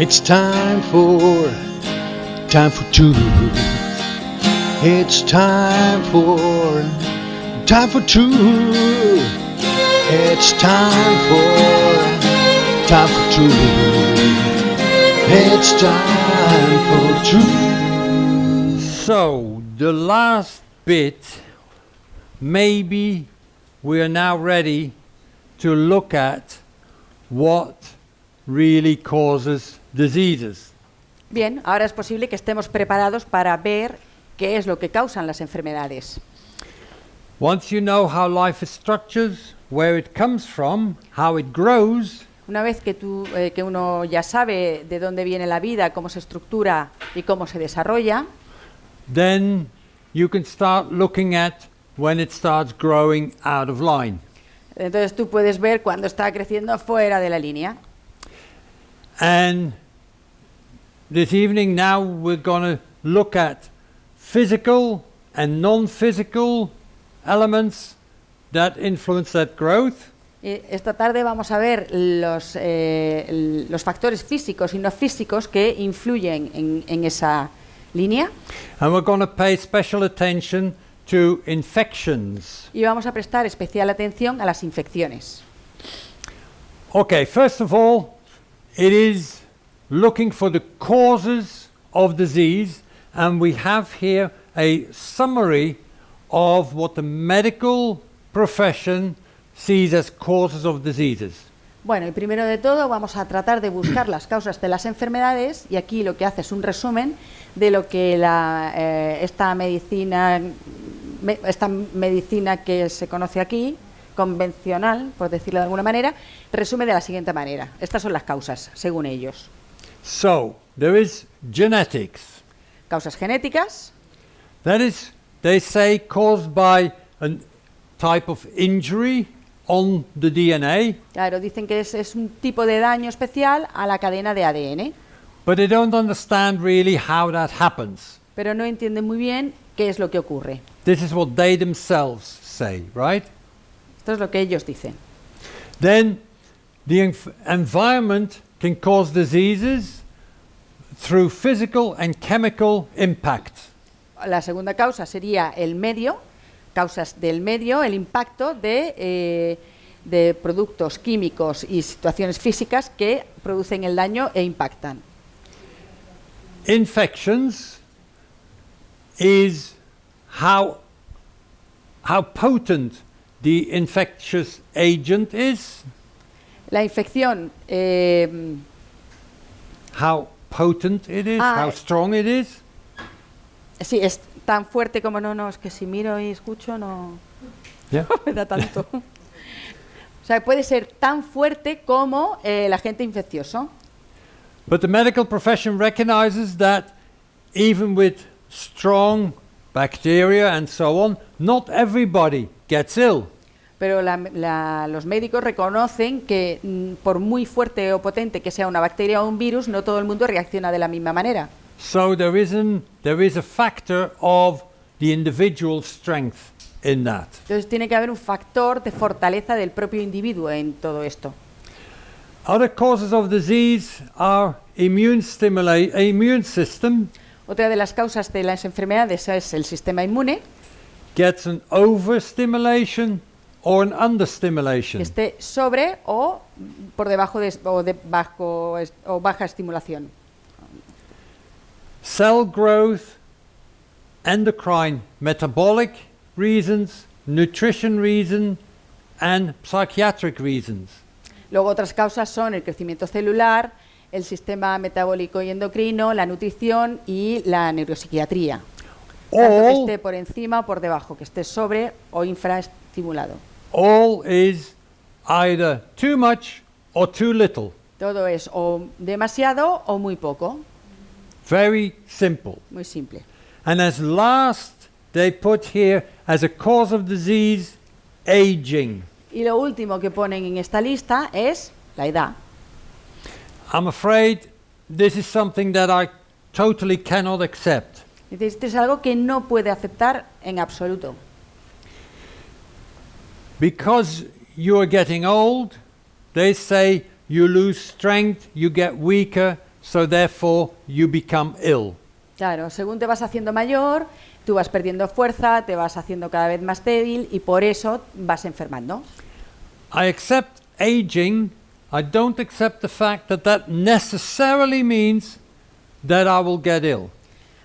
It's time for, time for truth. It's time for, time for truth. It's time for, time for truth. It's time for truth. So, the last bit, maybe we are now ready to look at what really causes diseases. Bien, ahora es posible que estemos preparados para ver qué es lo que causan las enfermedades. Once you know how life is structured, where it comes from, how it grows, Una vez que, tú, eh, que uno ya sabe de dónde viene la vida, cómo se estructura y cómo se desarrolla, then you can start looking at when it starts growing out of line. entonces tú puedes ver cuando está creciendo fuera de la línea. And this evening now we're going to look at physical and non-physical elements that influence that growth. Y esta tarde vamos a ver los, eh, los factores físicos y no físicos que influyen en, en esa línea And we're going to pay special attention to infections. y vamos a prestar especial atención a las infecciones. Okay, first of all, it is looking for the causes of disease, and we have here a summary of what the medical profession sees as causes of diseases. Bueno, y primero de todo vamos a tratar de buscar las causas de las enfermedades y aquí lo que hace es un resumen de lo que la, eh, esta medicina me- esta medicina que se conoce aquí convencional, por decirlo de alguna manera, resume de la siguiente manera. Estas son las causas, según ellos. So, there is genetics. Causas genéticas, That is, they say, caused by a type of injury on the DNA, claro, dicen que es, es un tipo de daño especial a la cadena de ADN, but they don't understand really how that happens. pero no entienden muy bien qué es lo que ocurre. This is what they themselves say, right? Esto es lo que ellos dicen. Then the env- environment can cause diseases through physical and chemical impact. La segunda causa sería el medio, causas del medio, el impacto de, eh, de productos químicos y situaciones físicas que producen el daño e impactan. Infections is how, how potent the infectious agent is, La infección, eh, how potent it is, Ah, how strong it is. sí, es tan fuerte como no, no, es que si miro y escucho no, Yeah. no me da tanto. o sea, puede ser tan fuerte como eh, el agente infeccioso. But the medical profession recognizes that even with strong bacteria and so on, not everybody gets ill. Pero la- la- los médicos reconocen que mm, por muy fuerte o potente que sea una bacteria o un virus, no todo el mundo reacciona de la misma manera. So there there is a factor of the individual strength in that. Entonces tiene que haber un factor de fortaleza del propio individuo en todo esto. Other causes of disease are immune, stimula- immune system Otra de las causas de las enfermedades es el sistema inmune, gets an overstimulation or an que understimulation. esté sobre o por debajo de, o de bajo o baja estimulación. Cell growth, endocrine metabolic reasons, nutrition reason, and psychiatric reasons. Luego otras causas son el crecimiento celular, el sistema metabólico y endocrino, la nutrición y la neuropsiquiatría. Tanto que All, esté por encima o por debajo, que esté sobre o all is either too much or too little. Todo es o demasiado o muy poco, Very simple. muy simple. And as last, they put here as a cause of disease, aging. Y lo último que ponen en esta lista es la edad. I'm afraid this is something that I totally cannot accept. Esto es algo que no puede aceptar en absoluto. Because you are getting old, they say you lose strength, you get weaker, so therefore you become ill. Claro, según te vas haciendo mayor, tú vas perdiendo fuerza, te vas haciendo cada vez más débil y por eso vas enfermando. I accept aging. I don't accept the fact that that necessarily means that I will get ill.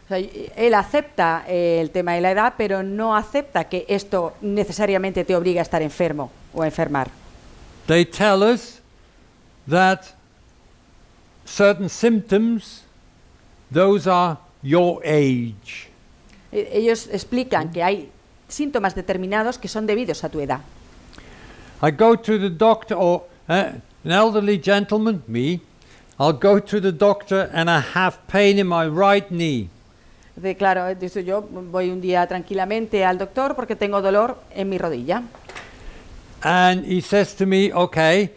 O sea, él acepta eh, el tema de la edad, pero no acepta que esto necesariamente te obliga a estar enfermo o a enfermar. They tell us that certain symptoms, those are your age. E- Ellos explican que hay síntomas determinados que son debidos a tu edad. I go to the doctor, or uh, an elderly gentleman, me, I'll go to the doctor and I have pain in my right knee. De, claro, dice yo voy un día tranquilamente al doctor porque tengo dolor en mi rodilla. And he says to me, okay,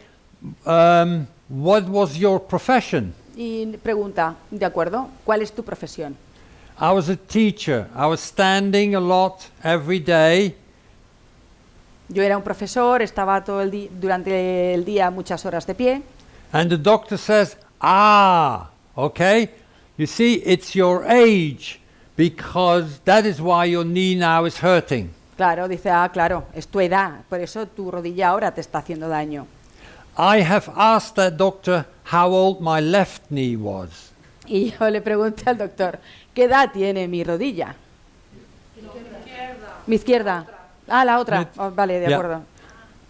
um, what was your profession? Y pregunta, de acuerdo, ¿cuál es tu profesión? I was a teacher. I was standing a lot every day. Yo era un profesor, estaba todo el durante el día muchas horas de pie. And the doctor says, ah, okay, you see, it's your age because that is why your knee now is hurting. Claro, dice, ah, claro, es tu edad, por eso tu rodilla ahora te está haciendo daño. I have asked that doctor how old my left knee was. Y yo le pregunté al doctor, ¿qué edad tiene mi rodilla? Mi izquierda. Ah, la otra. Oh, vale, de Yeah. acuerdo.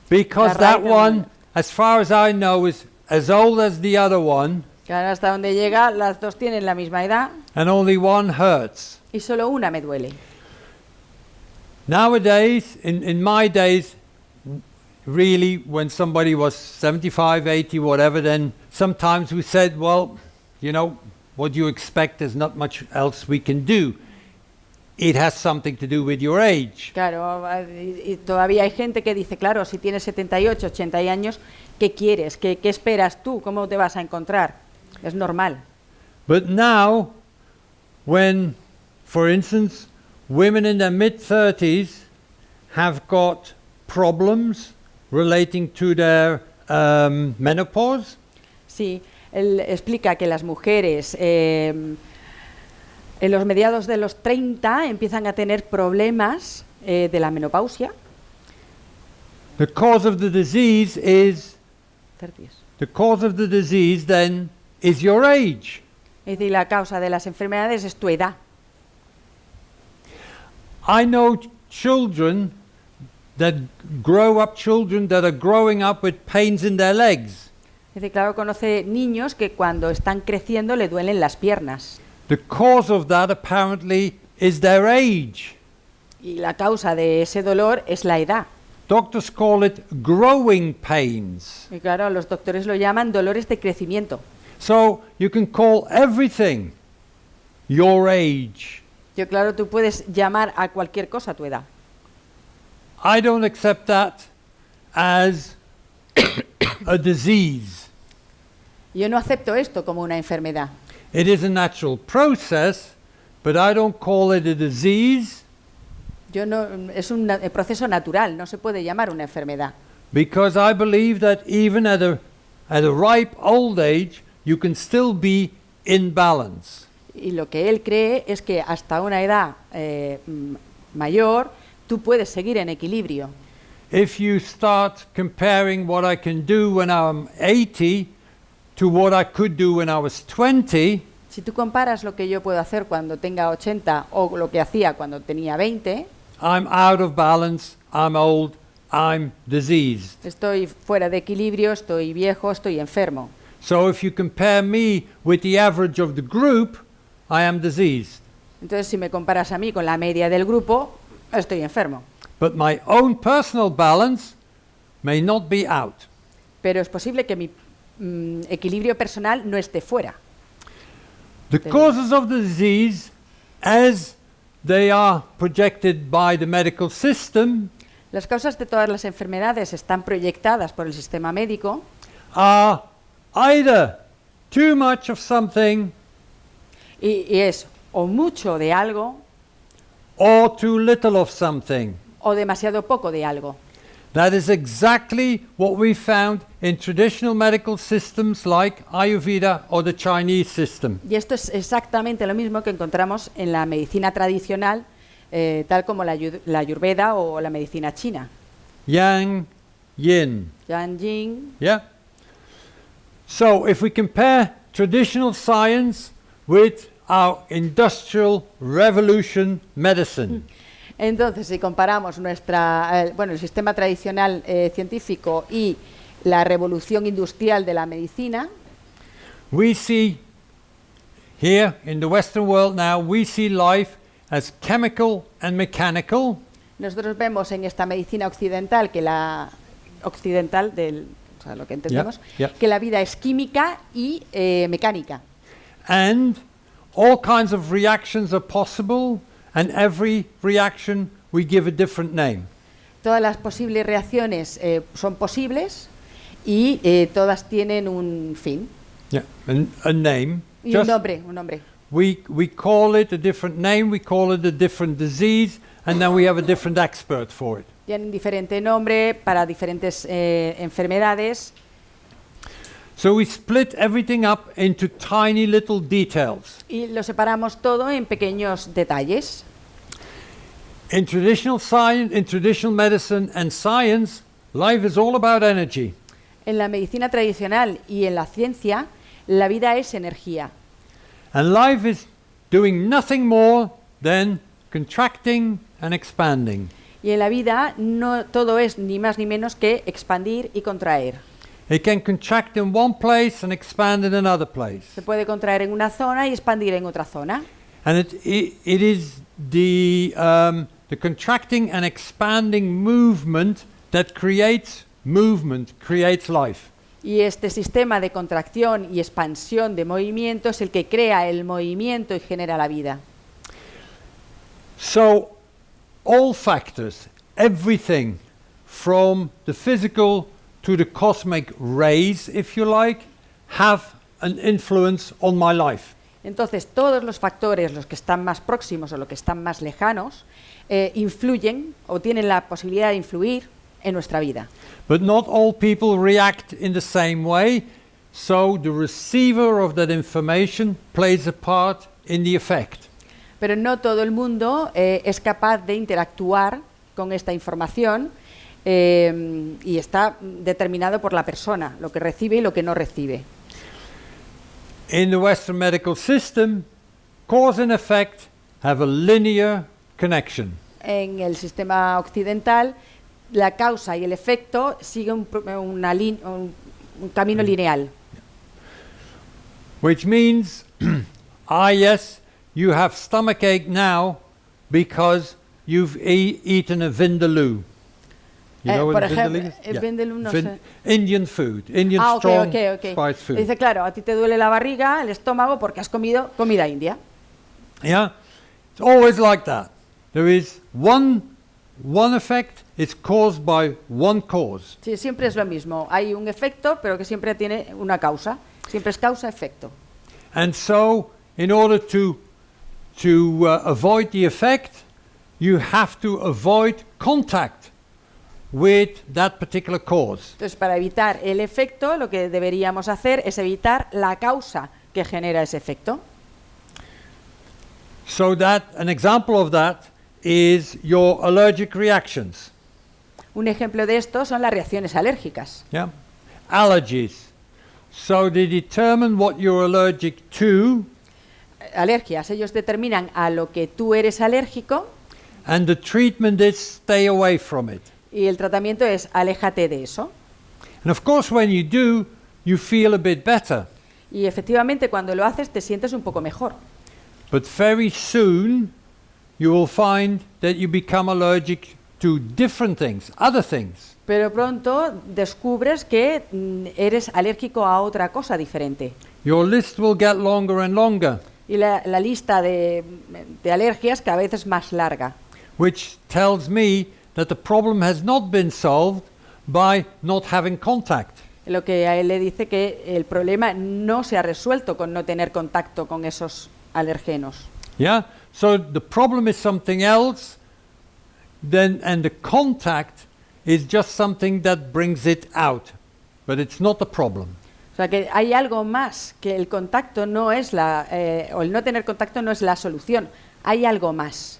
Because that one, as far as I know, is as old as the other one, Claro, hasta donde llega, las dos tienen la misma edad and only one hurts. y solo una me duele. Nowadays, in, in my days, really, when somebody was 75, 80, whatever, then sometimes we said, well, you know, what you expect, there's not much else we can do. It has something to do with your age. Claro, y, y todavía hay gente que dice, claro, si tienes 78, 80 años, ¿qué quieres? ¿Qué, ¿Qué esperas tú? ¿Cómo te vas a encontrar? Es normal. But now, when, for instance, women in their mid 30s have got problems relating to their um, menopause, Sí, él explica que las mujeres eh, en los mediados de los 30 empiezan a tener problemas eh, de la menopausia. the cause of the disease is 30s. the cause of the disease then is your age. Es decir, la causa de las enfermedades es tu edad. I know ch- children that grow up, children that are growing up with pains in their legs. Es decir, claro, conoce niños que cuando están creciendo le duelen las piernas. The cause of that apparently is their age. Y la causa de ese dolor es la edad. Doctors call it growing pains. Y claro, los doctores lo llaman dolores de crecimiento. So you can call everything your age. Yo, claro, tú puedes llamar a cualquier cosa tu edad. I don't accept that as a disease. Yo no acepto esto como una enfermedad. It is a natural process, but I don't call it a disease Yo no, es un na- proceso natural, no se puede llamar una enfermedad. because I believe that even at a, at a ripe old age, you can still be in balance. Y lo que él cree es que hasta una edad eh, mayor tú puedes seguir en equilibrio. If you start comparing what I can do when I'm 80 to what I could do when I was 20, Si tú comparas lo que yo puedo hacer cuando tenga 80 o lo que hacía cuando tenía 20, I'm out of balance, I'm old, I'm diseased. estoy fuera de equilibrio, estoy viejo, estoy enfermo. So if you compare me with the average of the group, I am diseased. Entonces, si me comparas a mí con la media del grupo, estoy enfermo. But my own personal balance may not be out. Pero es posible que mi mm, equilibrio personal no esté fuera. The causes of the disease, as they are projected by the medical system, Las causas de todas las enfermedades están proyectadas por el sistema médico are either too much of something y, y es o mucho de algo or too little of something. o demasiado poco de algo. That is exactly what we found in traditional medical systems like Ayurveda or the Chinese system. Y esto es exactamente lo mismo que encontramos en la medicina tradicional, eh, tal como la, la ayurveda o la medicina china. Yang, yin. Yang Jing. Yeah? So if we compare traditional science with our industrial revolution medicine, Entonces, si comparamos nuestra, eh, bueno, el sistema tradicional eh, científico y la revolución industrial de la medicina, we see here in the Western world now, we see life as chemical and mechanical, nosotros vemos en esta medicina occidental que la occidental del, sea, lo que entendemos, yeah. que la vida es química y eh, mecánica. and all kinds of reactions are possible, and every reaction we give a different name. Todas las posibles reacciones eh, son posibles y eh, todas tienen un fin Yeah, and a name. y un nombre, un nombre. We, we call it a different name, we call it a different disease, and then we have a different expert for it. Tienen diferente nombre para diferentes eh, enfermedades So we split everything up into tiny little details. y lo separamos todo en pequeños detalles. In traditional science, in traditional medicine and science, life is all about energy. En la medicina tradicional y en la ciencia, la vida es energía. And life is doing nothing more than contracting and expanding. Y en la vida no todo es ni más ni menos que expandir y contraer. It can contract in one place and expand in another place. Se puede contraer en una zona y expandir en otra zona. And it, it, it is the, um, the contracting and expanding movement that creates movement, creates life. Y este sistema de contracción y expansión de movimiento es el que crea el movimiento y genera la vida. So, all factors, everything from the physical to the cosmic rays, if you like, have an influence on my life. Entonces, todos los factores, los que están más próximos o los que están más lejanos, eh, influyen o tienen la posibilidad de influir en nuestra vida. But not all people react in the same way, so the receiver of that information plays a part in the effect. Pero no todo el mundo eh, es capaz de interactuar con esta información eh, y está determinado por la persona, lo que recibe y lo que no recibe. In the Western medical system, cause and effect have a linear connection. En el sistema occidental, la causa y el efecto siguen un, una un camino lineal. Which means, ah, yes, you have stomachache now because you've e- eaten a vindaloo. You Eh, know what por a ejemplo, vindaloo is? eh, vindaloo no sé. Indian food, Indian Ah, ok, strong ok, ok. spiced food. Dice, claro, a ti te duele la barriga, el estómago, porque has comido comida india. Yeah, it's always like that. There is one one effect. It's caused by one cause. Sí, siempre es lo mismo. Hay un efecto, pero que siempre tiene una causa. Siempre es causa-efecto. And so, in order to to uh, avoid the effect, you have to avoid contact with that particular cause. Entonces, para evitar el efecto, lo que deberíamos hacer es evitar la causa que genera ese efecto. So that an example of that is your allergic reactions. Un ejemplo de esto son las reacciones alérgicas. Yeah, allergies. So they determine what you're allergic to, Alergias, ellos determinan a lo que tú eres alérgico and the treatment is stay away from it. y el tratamiento es aléjate de eso. And of course, when you do, you feel a bit better. Y efectivamente cuando lo haces te sientes un poco mejor. But very soon, you will find that you become allergic to different things, other things. Pero pronto descubres que mm, eres alérgico a otra cosa diferente. Your list will get longer and longer, Y la, la lista de, de alergias cada vez es más larga. which tells me that the problem has not been solved by not having contact. Lo que a él le dice que el problema no se ha resuelto con no tener contacto con esos alergenos. Yeah? So the problem is something else, then, and the contact is just something that brings it out, but it's not a problem. O sea que hay algo más, que el contacto no es la, eh, o el no tener contacto no es la solución, hay algo más.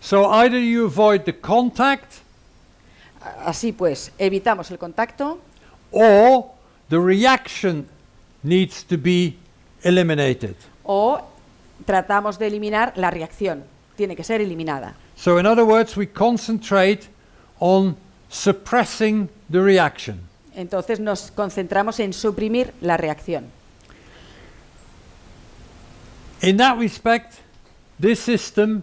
So either you avoid the contact Así pues, evitamos el contacto or the reaction needs to be eliminated. o tratamos de eliminar la reacción, tiene que ser eliminada. So, in other words, we concentrate on suppressing the reaction. Entonces nos concentramos en suprimir la reacción. In that respect, this system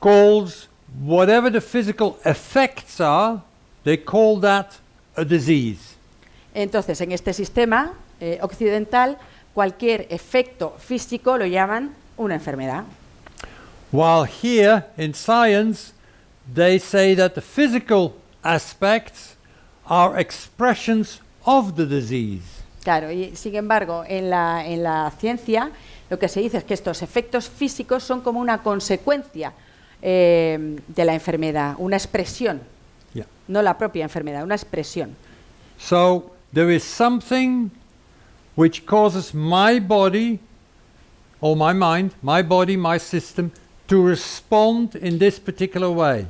calls whatever the physical effects are, they call that a disease. Entonces, en este sistema eh, occidental, cualquier efecto físico lo llaman una enfermedad. While here in science, they say that the physical aspects are expressions of the disease. Claro, y sin embargo, en la, en la ciencia lo que se dice es que estos efectos físicos son como una consecuencia eh, de la enfermedad, una expresión, Yeah. no la propia enfermedad, una expresión. So there is something which causes my body or my mind, my body, my system, to respond in this particular way.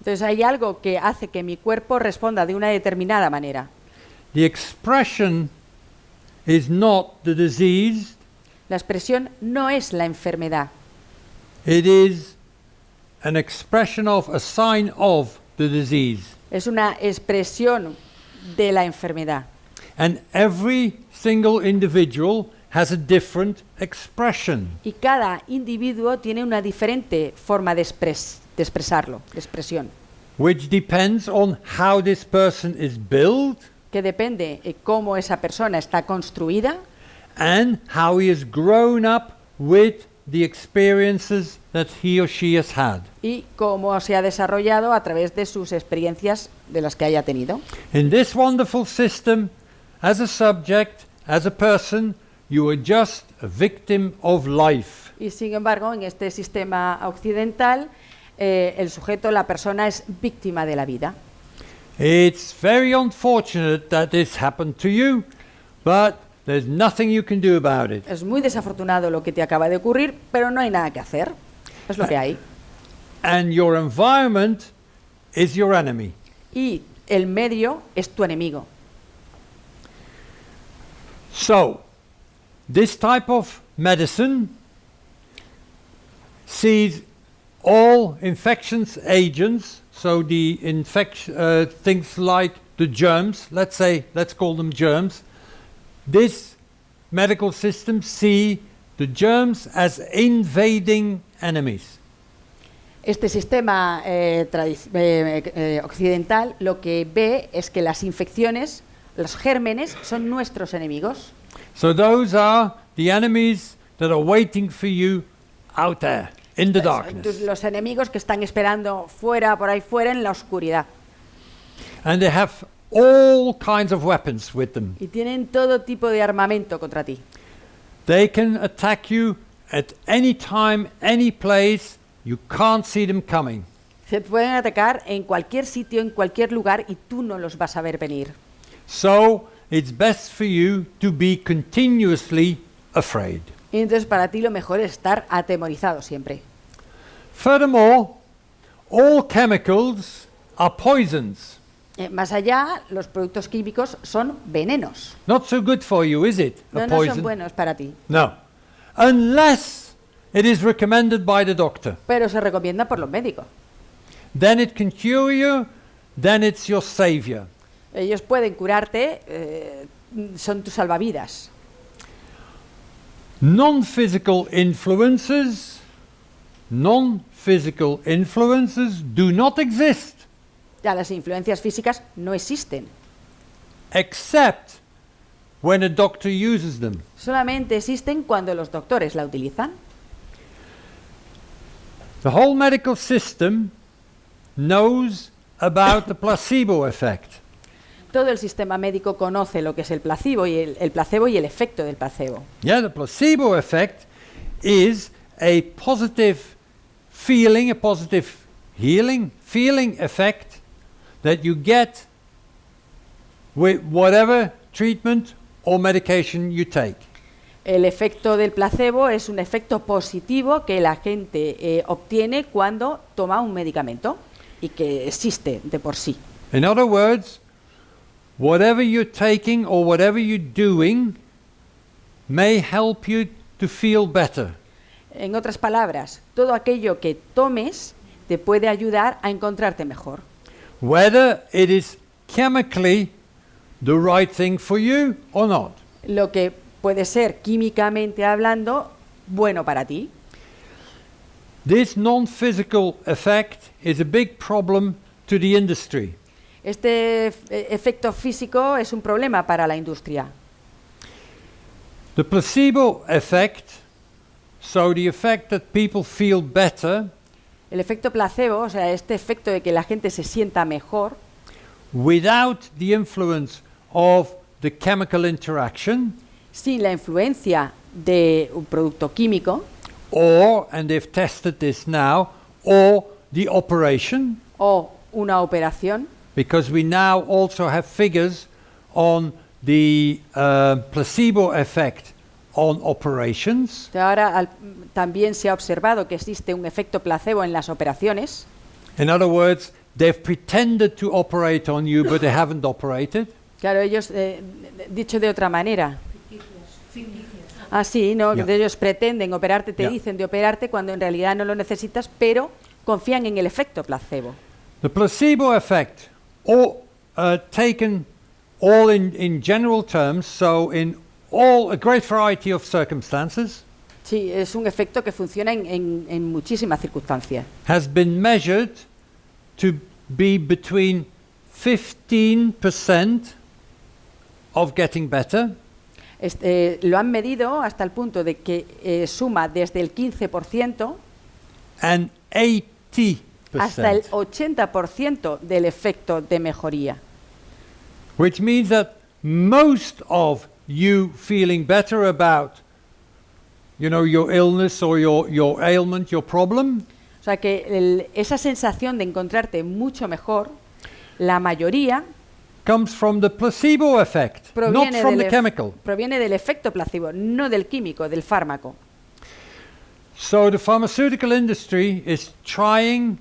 Entonces hay algo que hace que mi cuerpo responda de una determinada manera. The expression is not the disease, La expresión no es la enfermedad, it is an expression of, a sign of the disease. es una expresión de la enfermedad. And every single individual has a different expression. Y cada individuo tiene una diferente forma de, expres- de expresarlo, de expresión, which depends on how this person is built que depende de cómo esa persona está construida and how he has grown up with the experiences that he or she has had. y cómo se ha desarrollado a través de sus experiencias de las que haya tenido. In this wonderful system, as a subject, as a person, you are just a victim of life. Y sin embargo, en este sistema occidental, eh, el sujeto, la persona, es víctima de la vida. It's very unfortunate that this happened to you, but there's nothing you can do about it. Es muy desafortunado lo que te acaba de ocurrir, pero no hay nada que hacer. Es lo que hay. And your environment is your enemy. Y el medio es tu enemigo. So, this type of medicine sees all infections agents, so the infection uh, things like the germs, let's say, let's call them germs. This medical system see the germs as invading enemies. Este sistema eh, eh, eh, occidental lo que ve es que las infecciones, los gérmenes, son nuestros enemigos. So those are the enemies that are waiting for you out there in the darkness. los enemigos que están esperando fuera, por ahí fuera, en la oscuridad. And they have all kinds of weapons with them. Y tienen todo tipo de armamento contra ti. They can attack you at any time, any place. You can't see them coming. Se pueden atacar en cualquier sitio, en cualquier lugar, y tú no los vas a ver venir. So it's best for you to be continuously afraid. Y entonces para ti lo mejor es estar atemorizado siempre. Furthermore, all chemicals are poisons. Eh, más allá, los productos químicos son venenos. Not so good for you, is it? No, a no son poison? buenos para ti, No. Unless it is recommended by the doctor. pero se recomienda por los médicos. Then it can cure you, then it's your savior. Ellos pueden curarte, eh, son tus salvavidas. Non-physical influences, non-physical influences do not exist Ya las influencias físicas no existen. except when a doctor uses them. Solamente existen cuando los doctores la utilizan. The whole medical system knows about the placebo effect. Todo el sistema médico conoce lo que es el placebo y el, el placebo y el efecto del placebo. Yeah, the placebo effect is a positive feeling, a positive healing feeling effect that you get with whatever treatment or medication you take. El efecto del placebo es un efecto positivo que la gente eh, obtiene cuando toma un medicamento y que existe de por sí. In other words, whatever you're taking or whatever you're doing may help you to feel better. En otras palabras, todo aquello que tomes te puede ayudar a encontrarte mejor. whether it is chemically the right thing for you or not. Lo que puede ser químicamente hablando bueno para ti. This non physical effect is a big problem to the industry. Este eh, efecto físico es un problema para la industria. The placebo effect, so the effect that people feel better El efecto placebo, o sea, este efecto de que la gente se sienta mejor, without the influence of the chemical interaction, sin la influencia de un producto químico or, and they've tested this now, or the operation, o una operación, because we now also have figures on the uh, placebo effect on operations. Ahora al- también se ha observado que existe un efecto placebo en las operaciones. In other words, they've pretended to operate on you, but they haven't operated. Claro, ellos, eh, dicho de otra manera. Ah, sí, no, de ellos pretenden operarte, te Ya. dicen de operarte cuando en realidad no lo necesitas, pero confían en el efecto placebo. The placebo effect, all, uh, taken all in, in general terms, so in all a great variety of circumstances, Sí, es un efecto que funciona en, en- en muchísimas circunstancias. has been measured to be between 15% of getting better Este, lo han medido hasta el punto de que eh, suma desde el 15% and 80%, hasta el 80% del efecto de mejoría. which means that most of you feeling better about you know your illness or your, your ailment, your problem, O sea que el- esa sensación de encontrarte mucho mejor, la mayoría comes from the placebo effect, not from the chemical. proviene del efecto placebo, no del químico, del fármaco. So the pharmaceutical industry is trying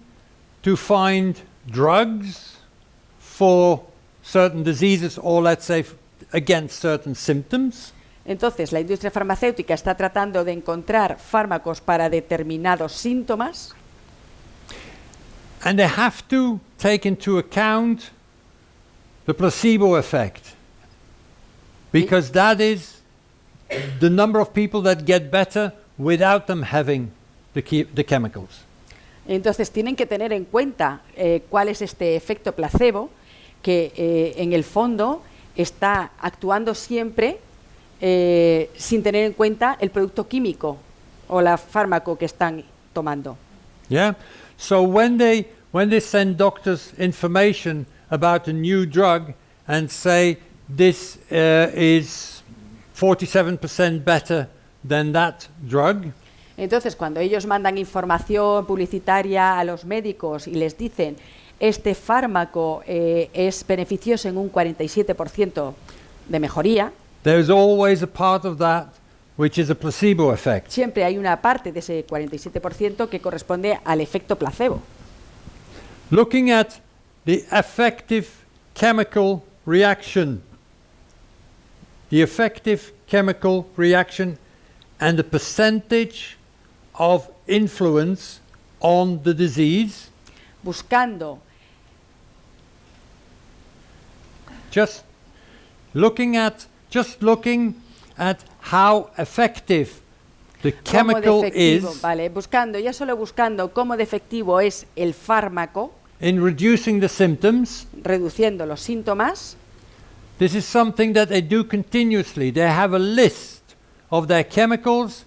to find drugs for certain diseases or let's say against certain symptoms. Entonces, la industria farmacéutica está tratando de encontrar fármacos para determinados síntomas And they have to take into account the placebo effect. Because that is the number of people that get better without them having the, the chemicals. Entonces tienen que tener en cuenta eh, cuál es este efecto placebo que eh, en el fondo está actuando siempre eh, sin tener en cuenta el producto químico o la fármaco que están tomando. Yeah. So when they when they send doctors information about a new drug and say this uh, is 47% better than that drug, Entonces, cuando ellos mandan información publicitaria a los médicos y les dicen este fármaco eh, es beneficioso en un 47% de mejoría, there's always a part of that which is a placebo effect. siempre hay una parte de ese 47% que corresponde al efecto placebo. Looking at the effective chemical reaction, the effective chemical reaction and the percentage of influence on the disease, Buscando, just looking at just looking at how effective the chemical is vale, buscando, ya solo buscando cómo de efectivo es el fármaco, in reducing the symptoms reduciendo los síntomas, This is something that they do continuously. They have a list of their chemicals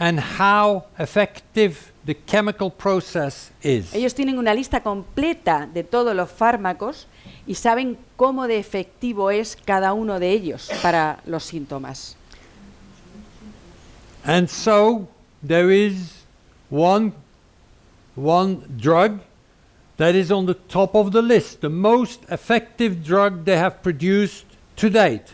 and how effective the chemical process is. ellos tienen una lista completa de todos los fármacos y saben cómo de efectivo es cada uno de ellos para los síntomas. And so there is one, one drug that is on the top of the list, the most effective drug they have produced to date.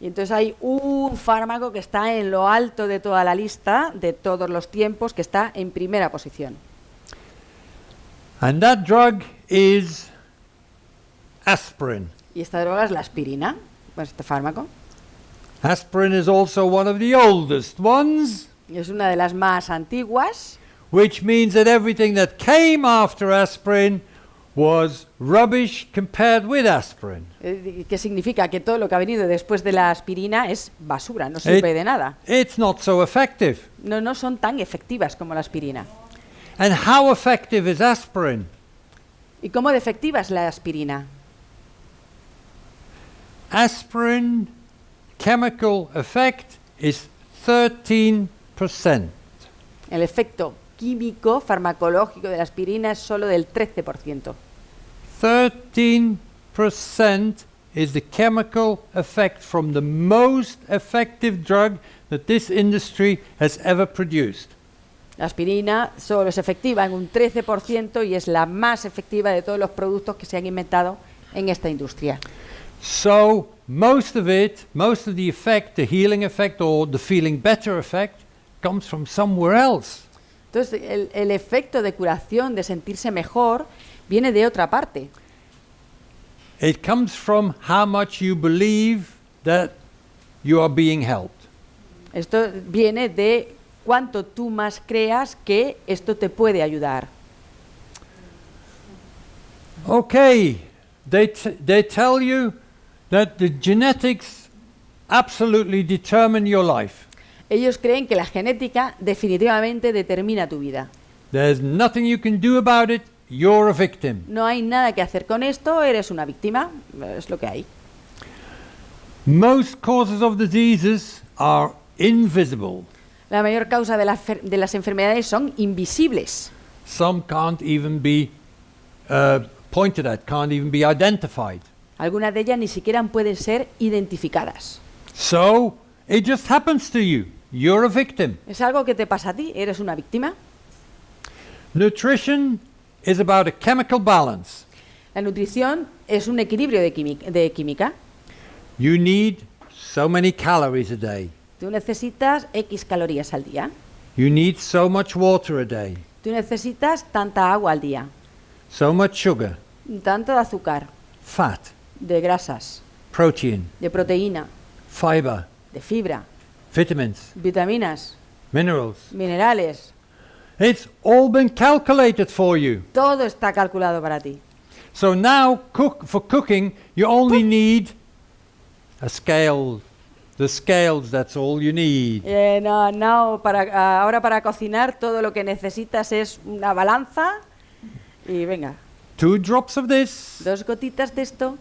Y entonces hay un fármaco que está en lo alto de toda la lista de todos los tiempos, que está en primera posición. And that drug is aspirin. Y esta droga es la aspirina, pues este fármaco. Aspirin is also one of the oldest ones, es una de las más antiguas, which means that everything that came after aspirin was rubbish compared with aspirin. eh, que significa que todo lo que ha venido después de la aspirina es basura, no sirve Eh, de nada. It's not so effective. No, no son tan efectivas como la aspirina. And how effective is aspirin? ¿Y cómo de efectiva es la aspirina? Aspirin chemical effect is 13%. El efecto químico farmacológico de la aspirina es solo del 13%. 13% is the chemical effect from the most effective drug that this industry has ever produced. La aspirina solo es efectiva en un 13% y es la más efectiva de todos los productos que se han inventado en esta industria. So, most of it, most of the effect, the healing effect or the feeling better effect, comes from somewhere else. Entonces, el, el efecto de curación, de sentirse mejor, viene de otra parte. It comes from how much you believe that you are being helped. Esto viene de cuánto tú más creas que esto te puede ayudar. Okay, they, they tell you that the genetics absolutely determine your life. Ellos creen que la genética definitivamente determina tu vida. There's nothing you can do about it, you're a victim. No hay nada que hacer con esto, eres una víctima, es lo que hay. Most causes of diseases are invisible. La mayor causa de, la fer- de las enfermedades son invisibles. Some can't even be uh, pointed at, can't even be identified. Algunas de ellas ni siquiera pueden ser identificadas. So, it just happens to you. You're a victim. Es algo que te pasa a ti, eres una víctima. Nutrition is about a chemical balance. La nutrición es un equilibrio de, química. You need so many calories a day. Tú necesitas X calorías al día. You need so much water a day. Tú necesitas tanta agua al día, So much sugar, tanto de azúcar, fat, de grasas, protein, de proteína, fiber, de fibra, vitamins, vitaminas, minerals. minerales. It's all been calculated for you. Todo está calculado para ti. So now, cook for cooking, you only need a scale. The scales, that's all you need. Eh, no, no, para, ah, ahora para cocinar todo lo que necesitas es una balanza y venga, Two drops of this, dos gotitas de esto,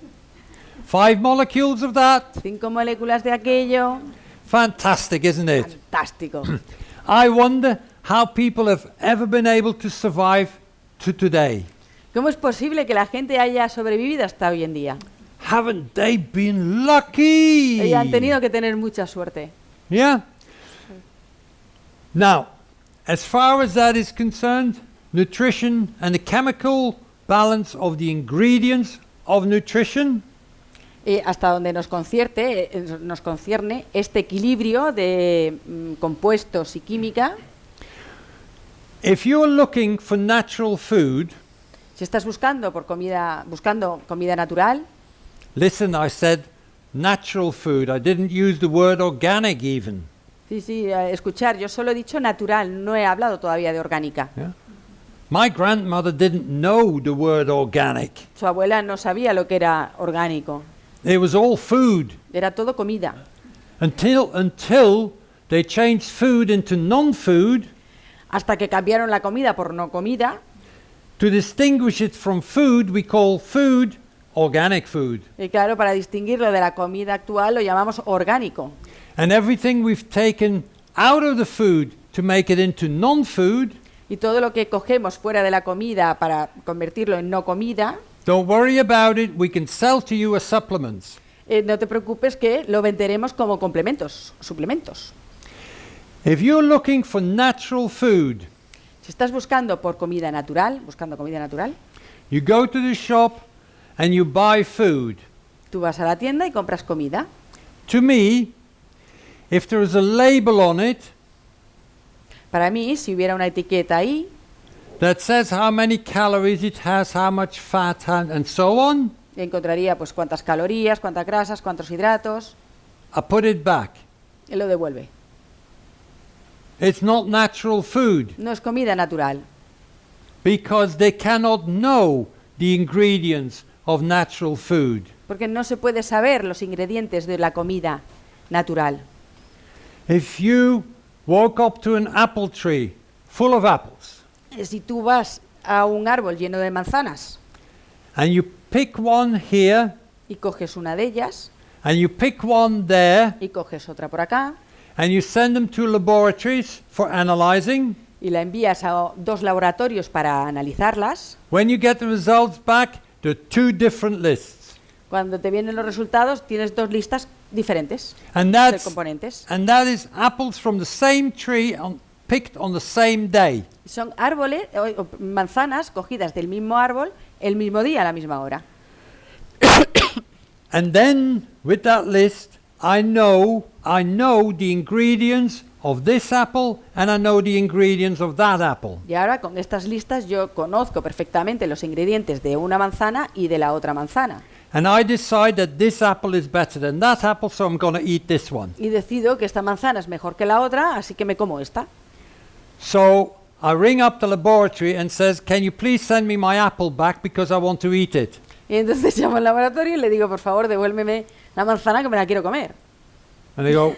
five molecules of that. cinco moléculas de aquello. Fantastic, isn't it? Fantástico. I wonder how people have ever been able to survive to today. ¿Cómo es posible que la gente haya sobrevivido hasta hoy en día? Haven't they been lucky? Y han tenido que tener mucha suerte. Yeah? Now, as far as that is concerned, nutrition and the chemical balance of the ingredients of nutrition Y hasta donde nos concierte, eh, nos concierne este equilibrio de mm, compuestos y química, if you're looking for natural food, si estás buscando por comida, buscando comida natural, listen, I said natural food. I didn't use the word organic even. sí, sí, eh, escuchar, yo solo he dicho natural, no he hablado todavía de orgánica. Yeah? My grandmother didn't know the word organic. Su abuela no sabía lo que era orgánico, It was all food era todo comida. until until they changed food into non-food Hasta que cambiaron la comida por no comida, to distinguish it from food. We call food organic food, y claro, para distinguirlo de la comida actual lo llamamos orgánico. and everything we've taken out of the food to make it into non-food. Y todo lo que cogemos fuera de la comida para convertirlo en no comida, Don't worry about it. We can sell to you as supplements. eh, no te preocupes que lo venderemos como complementos, suplementos. If you're looking for natural food, Si estás buscando por comida natural, buscando comida natural, You go to the shop and you buy food. Tú vas a la tienda y compras comida. To me, if there is a label on it Para mí, si hubiera una etiqueta ahí that says how many calories it has, how much fat, and, and so on, encontraría pues cuántas calorías, cuántas grasas, cuántos hidratos, I put it back. y lo devuelve. It's not natural food No es comida natural, because they cannot know the ingredients of natural food. porque no se puede saber los ingredientes de la comida natural. If you walk up to an apple tree full of apples Si tú vas a un árbol lleno de manzanas and you pick one here y coges una de ellas and you pick one there y coges otra por acá and you send them to laboratories for analyzing, y la envías a dos laboratorios para analizarlas, when you get the results back, there are two different lists. cuando te vienen los resultados tienes dos listas diferentes And de that's componentes. and that is apples from the same tree on, picked on the same day. Son árboles o, o manzanas cogidas del mismo árbol el mismo día a la misma hora. And then with that list, I know I know the ingredients of this apple and I know the ingredients of that apple. Y ahora con estas listas yo conozco perfectamente los ingredientes de una manzana y de la otra manzana. And I decide that this apple is better than that apple, so I'm going to eat this one. Y decido que esta manzana es mejor que la otra, así que me como esta. So I ring up the laboratory and says, "Can you please send me my apple back because I want to eat it?" Y entonces llamo al laboratorio y le digo, por favor, devuélveme la manzana que me la quiero comer. And they go,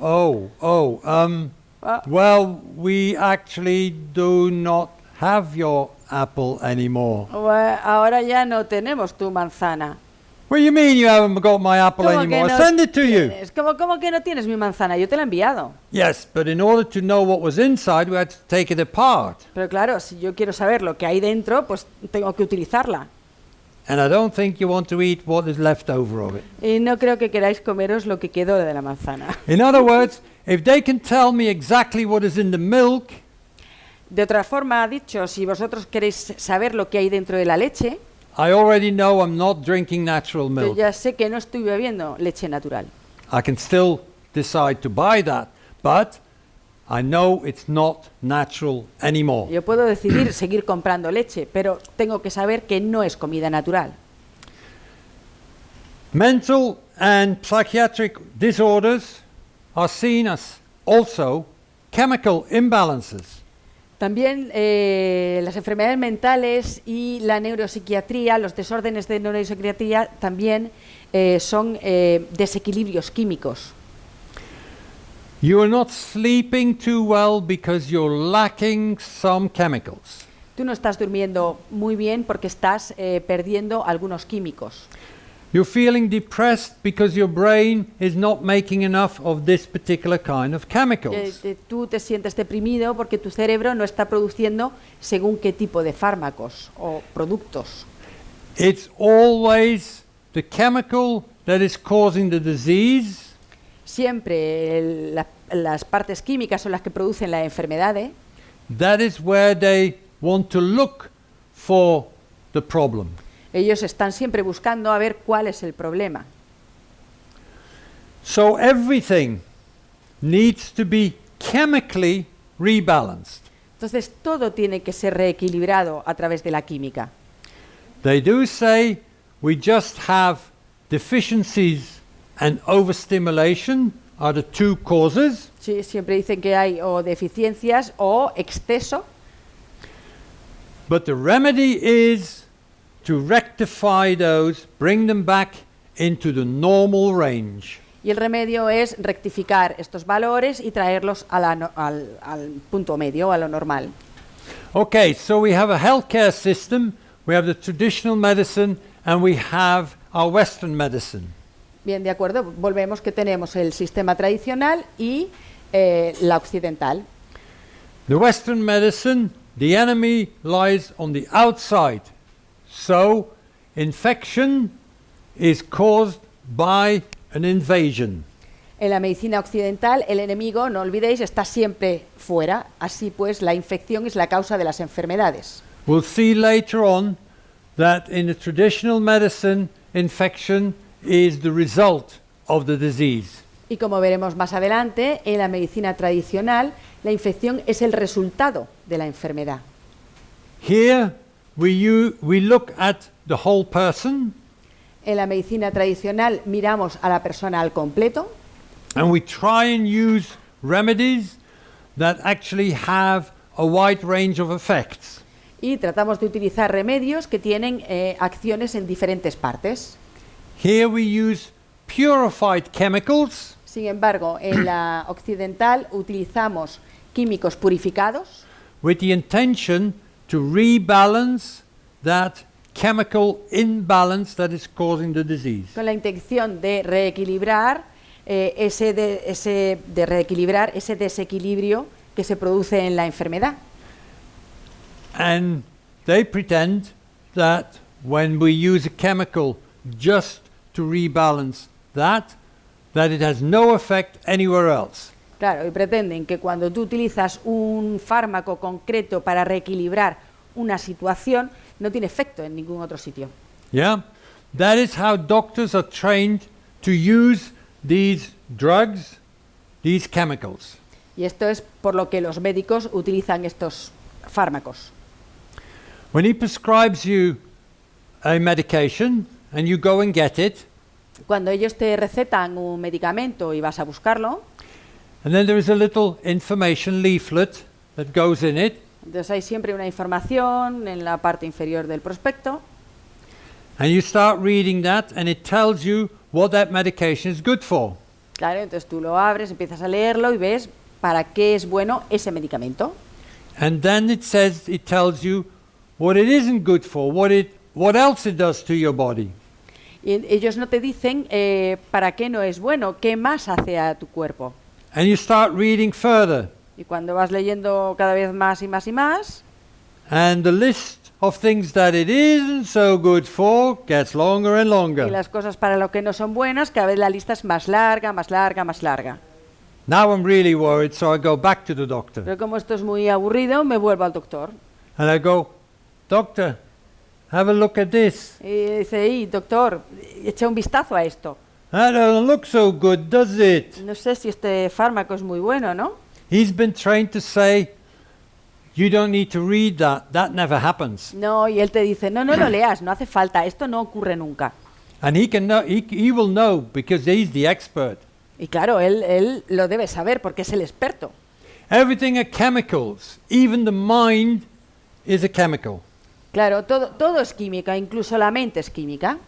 "Oh, oh, um, Ah, well, we actually do not have your apple anymore." "Bue- ahora ya no tenemos tu manzana. What do you mean you haven't got my apple ¿Cómo que anymore? no Send it to you. tienes? ¿Cómo, cómo que no tienes mi manzana? Yo te la he enviado. Yes, but in order to know what was inside, we had to take it apart. Pero claro, si yo quiero saber lo que hay dentro, pues tengo que utilizarla. And I don't think you want to eat what is left over of it. Y no creo que queráis comeros lo que quedó de la manzana. In other words, if they can tell me exactly what is in the milk, De otra forma, ha dicho, si vosotros queréis saber lo que hay dentro de la leche, I already know I'm not drinking natural yo milk. ya sé que no estoy bebiendo leche natural. I can still decide to buy that, but I know it's not natural anymore. Yo puedo decidir seguir comprando leche, pero tengo que saber que no es comida natural. Mental and psychiatric disorders are seen as also chemical imbalances. También eh, las enfermedades mentales y la neuropsiquiatría, los desórdenes de neuropsiquiatría también eh, son eh, desequilibrios químicos. You are not sleeping too well because you're lacking some chemicals. Tú no estás durmiendo muy bien porque estás perdiendo algunos químicos. You're feeling depressed because your brain is not making enough of this particular kind of Eh, chemicals. te- tú te sientes deprimido porque tu cerebro no está produciendo según qué tipo de fármacos o productos. It's always the chemical that is causing the disease Siempre el- la- las partes químicas son las que producen la enfermedad. ¿eh? that is where they want to look for the problem. Ellos están siempre buscando a ver cuál es el problema. So everything needs to be chemically rebalanced. Entonces todo tiene que ser reequilibrado a través de la química. They do say we just have deficiencies and overstimulation are the two causes, Sí, siempre dicen que hay o deficiencias o exceso, but the remedy is to rectify those, bring them back into the normal range. y el remedio es rectificar estos valores y traerlos a la no- al, al punto medio, a lo normal. Okay, so we have a healthcare system, we have the traditional medicine, and we have our Western medicine. Bien, de acuerdo, volvemos que tenemos el sistema tradicional y eh, la occidental. The Western medicine, the enemy lies on the outside. So, infection is caused by an invasion. En la medicina occidental, el enemigo, no olvidéis, está siempre fuera. Así pues, la infección es la causa de las enfermedades. We'll see later on that in the traditional medicine, infection is the result of the disease. Y como veremos más adelante, en la medicina tradicional, la infección es el resultado de la enfermedad. Here we, u- we look at the whole person En la medicina tradicional miramos a la persona al completo and we try and use remedies that actually have a wide range of effects. y tratamos de utilizar remedios que tienen eh, acciones en diferentes partes. Here we use purified chemicals Sin embargo, en la occidental utilizamos químicos purificados with the intention to rebalance that chemical imbalance that is causing the disease. con la intención de reequilibrar eh, ese, de- ese- de reequilibrar ese desequilibrio que se produce en la enfermedad. And they pretend that when we use a chemical just to rebalance that, that it has no effect anywhere else. Claro, y pretenden que cuando tú utilizas un fármaco concreto para reequilibrar una situación, no tiene efecto en ningún otro sitio. Yeah? That is how doctors are trained to use these drugs, these chemicals. Y esto es por lo que los médicos utilizan estos fármacos. When he prescribes you a medication and you go and get it, Cuando ellos te recetan un medicamento y vas a buscarlo, and then there is a little information leaflet that goes in it, entonces hay siempre una información en la parte inferior del prospecto and you start reading that, and it tells you what that medication is good for. Claro, entonces tú lo abres, empiezas a leerlo y ves para qué es bueno ese medicamento. And then it says, it tells you what it isn't good for, what, it, what else it does to your body. Y ellos no te dicen eh, para qué no es bueno, qué más hace a tu cuerpo. And you start reading further, Y cuando vas leyendo cada vez más y más y más, and the list of things that it isn't so good for gets longer and y longer. las cosas para lo que no son buenas, cada vez la lista es más larga, más larga, más larga. Now I'm really worried, so I go back to the doctor. Pero como esto es muy aburrido, me vuelvo al doctor. And I go, Doctor, have a look at this. Y dice, y doctor, echa un vistazo a esto. That doesn't look so good, does it? No sé si este fármaco es muy bueno, ¿no? He's been trained to say, You don't need to read that, that never happens. No, y él te dice, no, no lo leas, no hace falta, esto no ocurre nunca. And he, can know, he, he will know because he's the expert. Y claro, él, él lo debe saber porque es el experto. Everything are chemicals, even the mind is a chemical. Claro, todo, todo es química, incluso la mente es química.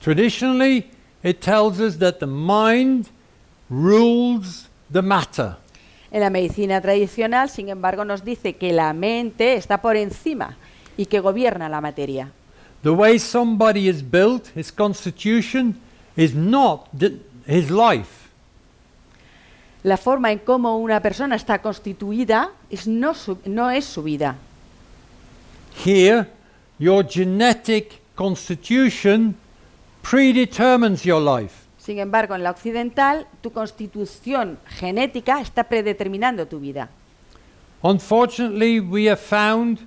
Traditionally, it tells us that the mind rules the matter. En la medicina tradicional, sin embargo, nos dice que la mente está por encima y que gobierna la materia. The way somebody is built, his constitution, is not the, his life. La forma en cómo una persona está constituida es no, su- no es su vida. Here, your genetic constitution predetermines your life. Sin embargo, en la occidental, tu constitución genética está predeterminando tu vida. Unfortunately, we have found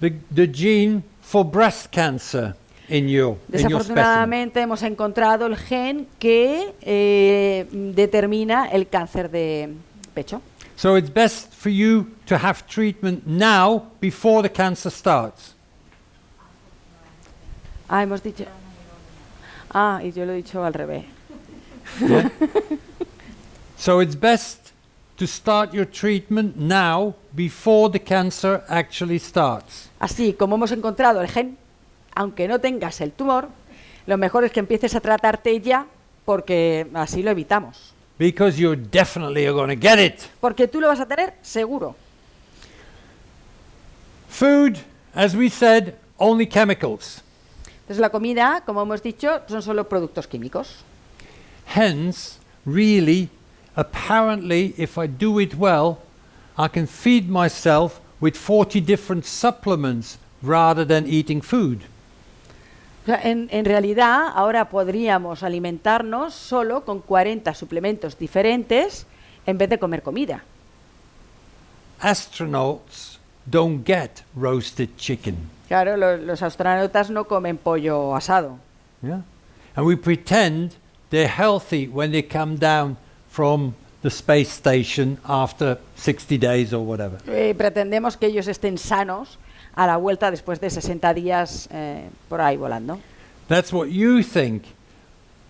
the, the gene for breast cancer in you, in your. Desafortunadamente hemos encontrado el gen que eh, determina el cáncer de pecho. So it's best for you to have treatment now before the cancer starts. Ah, hemos dicho. Ah, y yo lo he dicho al revés. So it's best to start your treatment now before the cancer actually starts. Así como hemos encontrado el gen, aunque no tengas el tumor, lo mejor es que empieces a tratarte ya porque así lo evitamos. Because you're definitely going to get it. Porque tú lo vas a tener seguro. Food, as we said, only chemicals. Entonces la comida, como hemos dicho, son solo productos químicos. Hence, really, apparently, if I do it well, I can feed myself with 40 different supplements rather than eating food. En, en realidad, ahora podríamos alimentarnos solo con 40 suplementos diferentes en vez de comer comida. Astronauts don't get roasted chicken. Claro, lo- los astronautas no comen pollo asado. Yeah? And we pretend they're healthy when they come down from the space station after 60 days or whatever. Eh, pretendemos que ellos estén sanos a la vuelta después de 60 días eh, por ahí volando. That's what you think.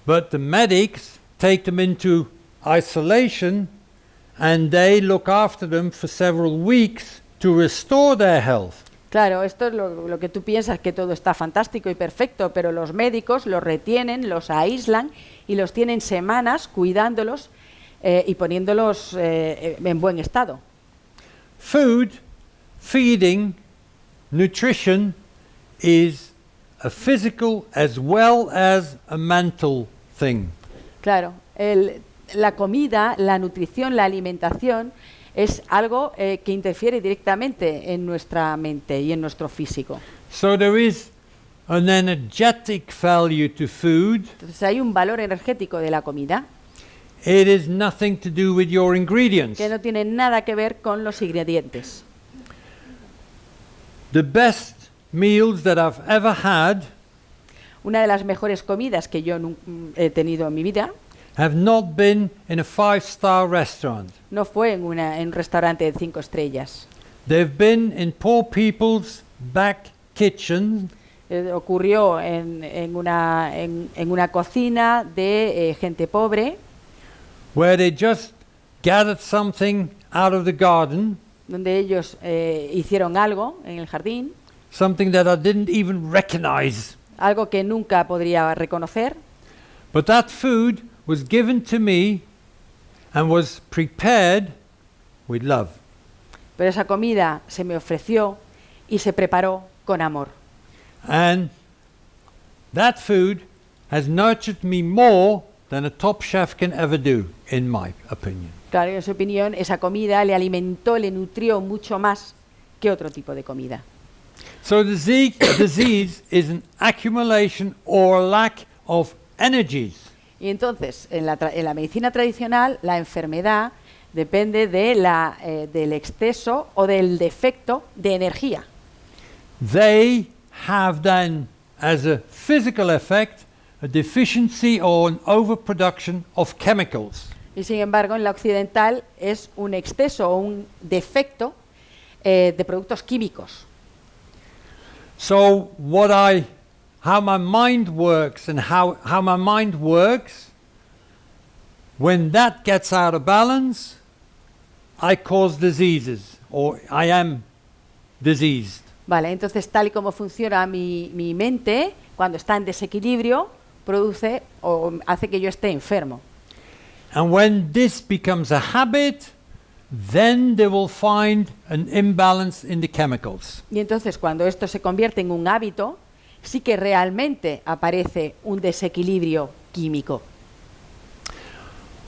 But the medics take them into isolation and they look after them for several weeks to restore their health. Claro, esto es lo, lo que tú piensas, que todo está fantástico y perfecto, pero los médicos los retienen, los aíslan y los tienen semanas cuidándolos eh, y poniéndolos eh, en buen estado. Food, feeding, nutrition is a physical as well as a mental thing. Claro, el- la comida, la nutrición, la alimentación es algo eh, que interfiere directamente en nuestra mente y en nuestro físico. So there is an energetic value to food. Entonces hay un valor energético de la comida It is nothing to do with your ingredients. que no tiene nada que ver con los ingredientes. The best meals that I've ever had Una de las mejores comidas que yo he tenido en mi vida have not been in a five star restaurant. no fue en, una- en un restaurante de cinco estrellas. They've been in poor people's back kitchen Eh, ocurrió en, en una, en- en una cocina de eh, gente pobre, where they just gathered something out of the garden, donde ellos eh, hicieron algo en el jardín, something that I didn't even recognize. algo que nunca podría reconocer, But that food was given to me and was prepared with love. pero esa comida se me ofreció y se preparó con amor. And that food has nurtured me more than a top chef can ever do, in my opinion. Claro, en su opinión, esa comida le alimentó, le nutrió mucho más que otro tipo de comida. So the disease is an accumulation or lack of energies. Y entonces, en la, tra- en la medicina tradicional, la enfermedad depende de la, eh, del exceso o del defecto de energía. They have then, as a physical effect, a deficiency or an overproduction of chemicals. Y sin embargo, en la occidental es un exceso o un defecto eh, de productos químicos. So what I, how my mind works and how, how my mind works, when that gets out of balance, I cause diseases or I am diseased. Vale, entonces tal y como funciona mi, mi mente, cuando está en desequilibrio, produce o hace que yo esté enfermo. And when this becomes a habit, then they will find an imbalance in the chemicals. Y entonces cuando esto se convierte en un hábito, sí que realmente aparece un desequilibrio químico.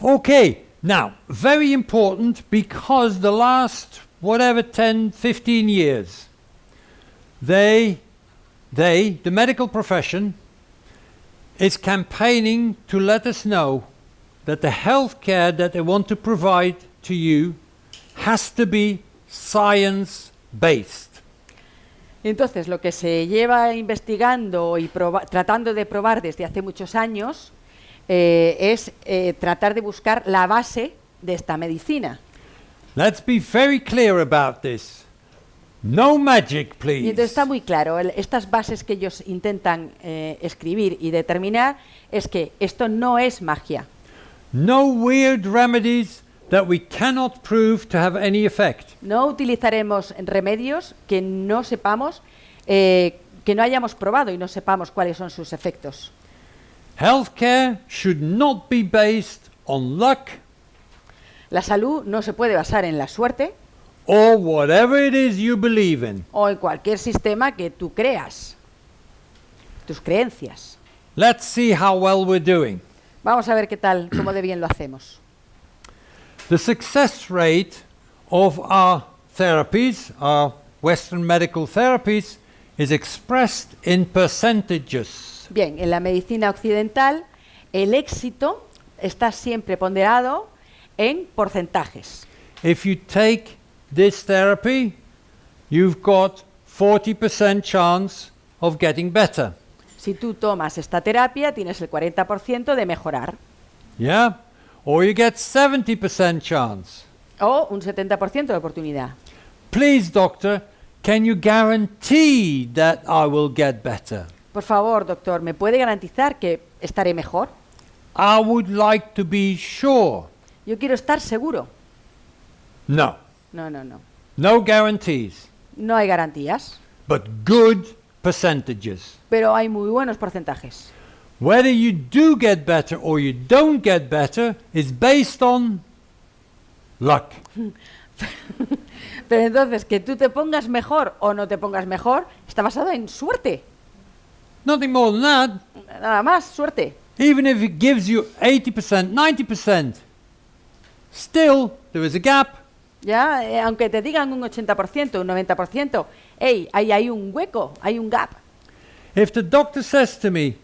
Okay, now, very important because the last, whatever, 10, 15 years, they, they, the medical profession, is campaigning to let us know that the health care that they want to provide to you has to be science based. Entonces, lo que se lleva investigando y tratando de probar desde hace muchos años eh, es eh, tratar de buscar la base de esta medicina. Let's be very clear about this. No magic, Y please. entonces está muy claro, el- estas bases que ellos intentan eh, escribir y determinar es que esto no es magia, No weird remedies that we cannot prove to have any effect. no utilizaremos remedios que no sepamos, eh, que no hayamos probado y no sepamos cuáles son sus efectos. Healthcare should not be based on luck La salud no se puede basar en la suerte or whatever it is you believe in. o en cualquier sistema que tú creas, tus creencias. Let's see how well we're doing. Vamos a ver qué tal, cómo de bien lo hacemos. The success rate of our therapies, our Western medical therapies, is expressed in percentages. Bien, en la medicina occidental el éxito está siempre ponderado en porcentajes. If you take this therapy, you've got 40% chance of getting better. Si tú tomas esta terapia, tienes el 40% de mejorar. Yeah? Or you get 70% chance. O un 70% de oportunidad. Please, doctor, can you guarantee that I will get better? Por favor, doctor, ¿me puede garantizar que estaré mejor? I would like to be sure. Yo quiero estar seguro. No. No, no, no. No guarantees, No hay garantías, but good percentages. pero hay muy buenos porcentajes. Whether you do get better or you don't get better is based on luck. Pero entonces, que tú te pongas mejor o no te pongas mejor, está basado en suerte. Nothing more than that. Nada más, suerte. Even if it gives you 80%, 90%, still there is a gap. Ya, Eh, aunque te digan un 80%, un 90%, hey, ahí hay un hueco, hay un gap. If the doctor says to me,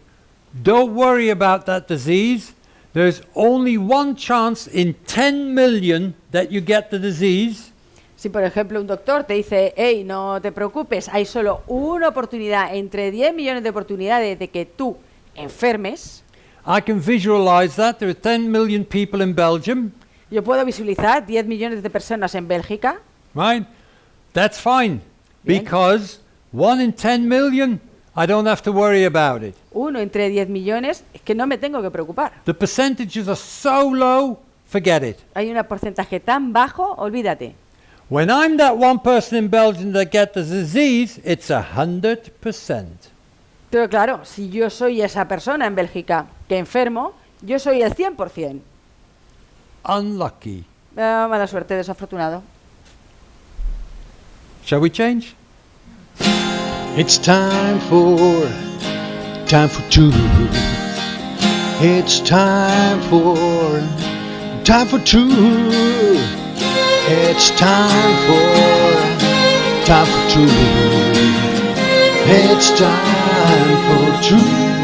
don't worry about that disease, there's only one chance in 10 million that you get the disease, Si por ejemplo un doctor te dice, hey, no te preocupes, hay solo una oportunidad entre 10 millones de oportunidades de que tú enfermes, I can visualize that. There are 10 million people in Belgium, yo puedo visualizar 10 millones de personas en Bélgica, right? That's fine. Bien. Because one in 10 million, I don't have to worry about it. Uno entre 10 millones, es que no me tengo que preocupar. The percentages are so low, forget it. Hay un porcentaje tan bajo, olvídate. When I'm that one person in Belgium that get the disease, it's a hundred percent. Pero claro, si yo soy esa persona en Bélgica que enfermo, yo soy el 100%. Unlucky. Ah, mala suerte, desafortunado. Shall we change? It's time for time for two. It's time for time for two. It's time for time for two. It's time for two.